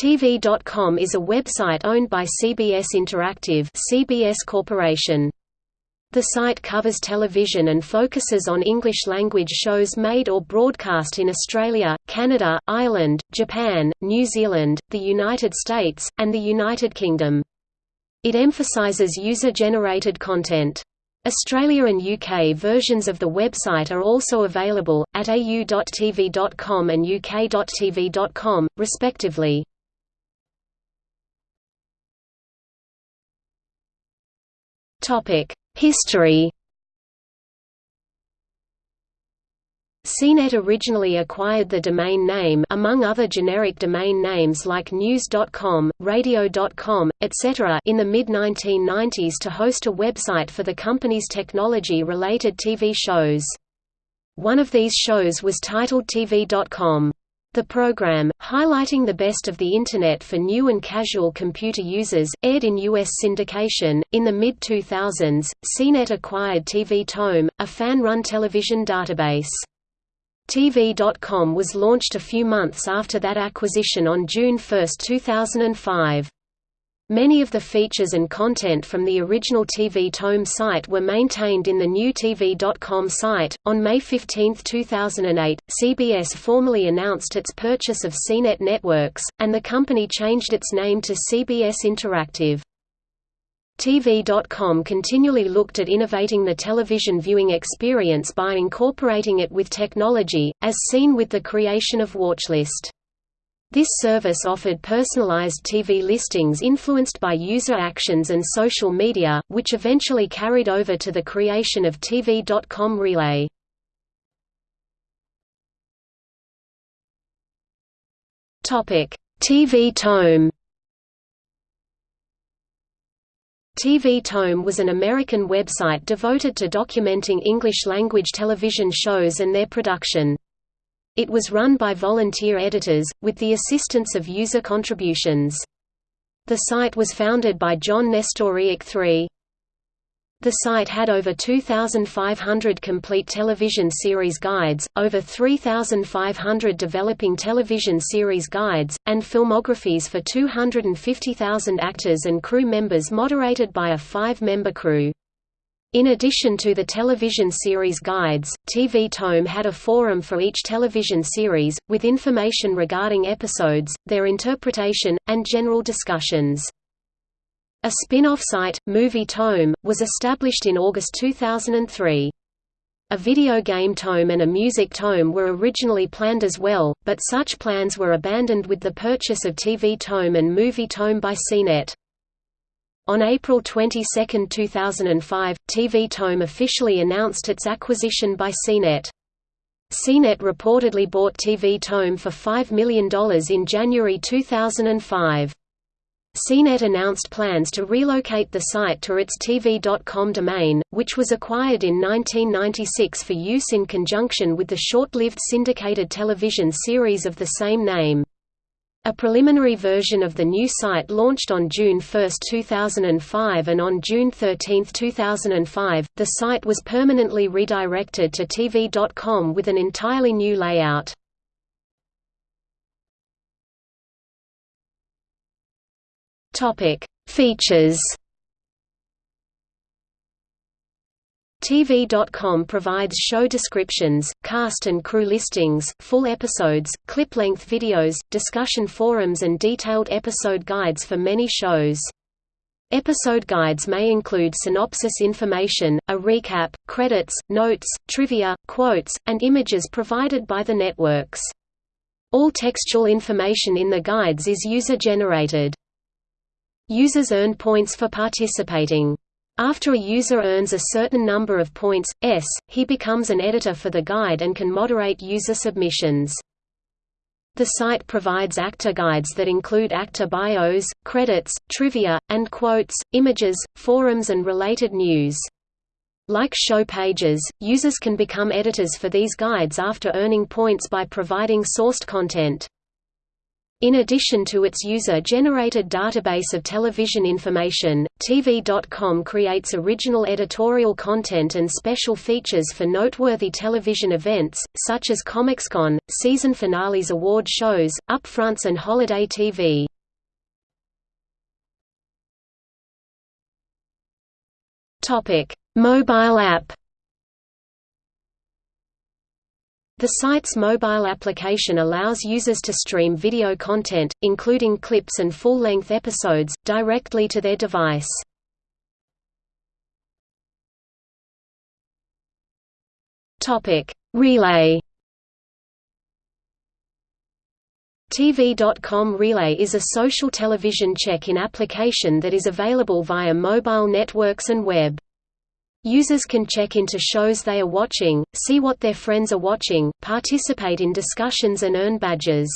TV.com is a website owned by CBS Interactive CBS Corporation. The site covers television and focuses on English-language shows made or broadcast in Australia, Canada, Ireland, Japan, New Zealand, the United States, and the United Kingdom. It emphasises user-generated content. Australia and UK versions of the website are also available, at au.tv.com and uk.tv.com, respectively. History CNET originally acquired the domain name among other generic domain names like news.com, radio.com, etc. in the mid-1990s to host a website for the company's technology-related TV shows. One of these shows was titled TV.com. The program, highlighting the best of the Internet for new and casual computer users, aired in U.S. syndication. In the mid 2000s, CNET acquired TV Tome, a fan run television database. TV.com was launched a few months after that acquisition on June 1, 2005. Many of the features and content from the original TV Tome site were maintained in the new TV.com site. On May 15, 2008, CBS formally announced its purchase of CNET Networks, and the company changed its name to CBS Interactive. TV.com continually looked at innovating the television viewing experience by incorporating it with technology, as seen with the creation of WatchList. This service offered personalized TV listings influenced by user actions and social media, which eventually carried over to the creation of TV.com Relay. TV Tome TV Tome was an American website devoted to documenting English-language television shows and their production. It was run by volunteer editors, with the assistance of user contributions. The site was founded by John Nestorowiec III. The site had over 2,500 complete television series guides, over 3,500 developing television series guides, and filmographies for 250,000 actors and crew members moderated by a five-member crew. In addition to the television series guides, TV Tome had a forum for each television series, with information regarding episodes, their interpretation, and general discussions. A spin-off site, Movie Tome, was established in August 2003. A video game tome and a music tome were originally planned as well, but such plans were abandoned with the purchase of TV Tome and Movie Tome by CNET. On April 22, 2005, TV Tome officially announced its acquisition by CNET. CNET reportedly bought TV Tome for $5 million in January 2005. CNET announced plans to relocate the site to its TV.com domain, which was acquired in 1996 for use in conjunction with the short-lived syndicated television series of the same name. A preliminary version of the new site launched on June 1, 2005 and on June 13, 2005, the site was permanently redirected to TV.com with an entirely new layout. Features TV.com provides show descriptions, cast and crew listings, full episodes, clip-length videos, discussion forums and detailed episode guides for many shows. Episode guides may include synopsis information, a recap, credits, notes, trivia, quotes, and images provided by the networks. All textual information in the guides is user-generated. Users earn points for participating. After a user earns a certain number of points, S, he becomes an editor for the guide and can moderate user submissions. The site provides actor guides that include actor bios, credits, trivia, and quotes, images, forums and related news. Like show pages, users can become editors for these guides after earning points by providing sourced content. In addition to its user-generated database of television information, TV.com creates original editorial content and special features for noteworthy television events, such as ComicsCon, season finales award shows, upfronts and holiday TV. Mobile app The site's mobile application allows users to stream video content, including clips and full-length episodes, directly to their device. Relay TV.com Relay is a social television check-in application that is available via mobile networks and web. Users can check into shows they are watching, see what their friends are watching, participate in discussions and earn badges.